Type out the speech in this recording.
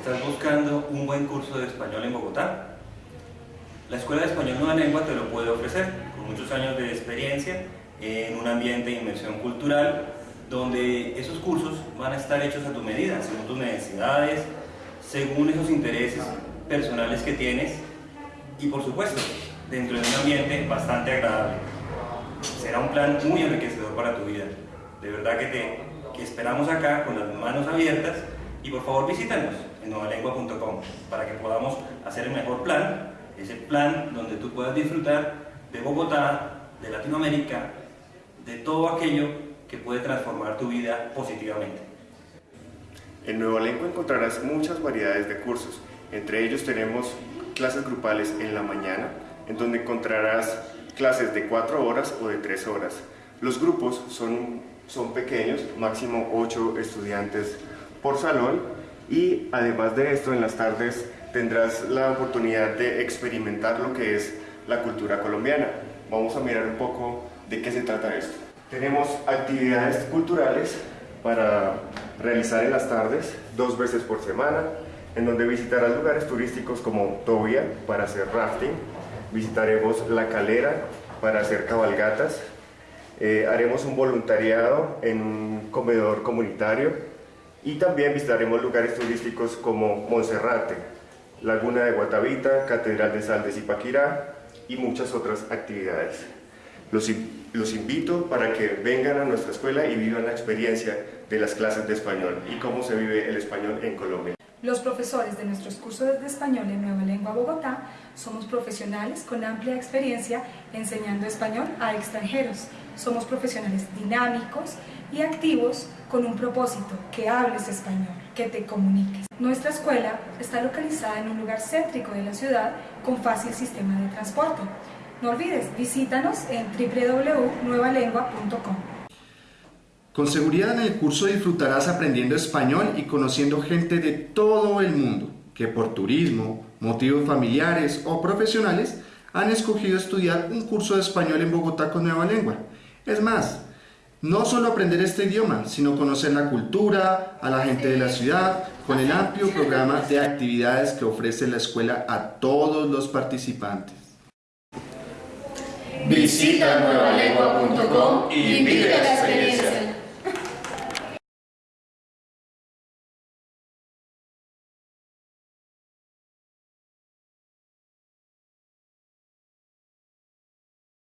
¿Estás buscando un buen curso de español en Bogotá? La Escuela de Español Nueva Lengua te lo puede ofrecer, con muchos años de experiencia en un ambiente de inmersión cultural, donde esos cursos van a estar hechos a tu medida, según tus necesidades, según esos intereses personales que tienes y por supuesto, dentro de un ambiente bastante agradable. Será un plan muy enriquecedor para tu vida. De verdad que te esperamos acá con las manos abiertas y por favor visítanos en nuevalengua.com para que podamos hacer el mejor plan, ese plan donde tú puedas disfrutar de Bogotá, de Latinoamérica, de todo aquello que puede transformar tu vida positivamente. En Nueva Lengua encontrarás muchas variedades de cursos. Entre ellos tenemos clases grupales en la mañana, en donde encontrarás clases de 4 horas o de 3 horas. Los grupos son, son pequeños, máximo 8 estudiantes por salón y además de esto en las tardes tendrás la oportunidad de experimentar lo que es la cultura colombiana. Vamos a mirar un poco de qué se trata esto. Tenemos actividades culturales para realizar en las tardes, dos veces por semana, en donde visitarás lugares turísticos como Tobia para hacer rafting, visitaremos La Calera para hacer cabalgatas, eh, haremos un voluntariado en un comedor comunitario y también visitaremos lugares turísticos como Monserrate, Laguna de Guatavita, Catedral de Sal de Zipaquirá y muchas otras actividades. Los, los invito para que vengan a nuestra escuela y vivan la experiencia de las clases de español y cómo se vive el español en Colombia. Los profesores de nuestros cursos de español en Nueva Lengua Bogotá somos profesionales con amplia experiencia enseñando español a extranjeros. Somos profesionales dinámicos y activos con un propósito, que hables español, que te comuniques. Nuestra escuela está localizada en un lugar céntrico de la ciudad con fácil sistema de transporte. No olvides, visítanos en www.nuevalengua.com. Con seguridad en el curso disfrutarás aprendiendo español y conociendo gente de todo el mundo que por turismo, motivos familiares o profesionales han escogido estudiar un curso de español en Bogotá con Nueva Lengua. Es más, no solo aprender este idioma, sino conocer la cultura, a la gente de la ciudad, con el amplio programa de actividades que ofrece la escuela a todos los participantes. Visita nuevalengua.com y vive la experiencia.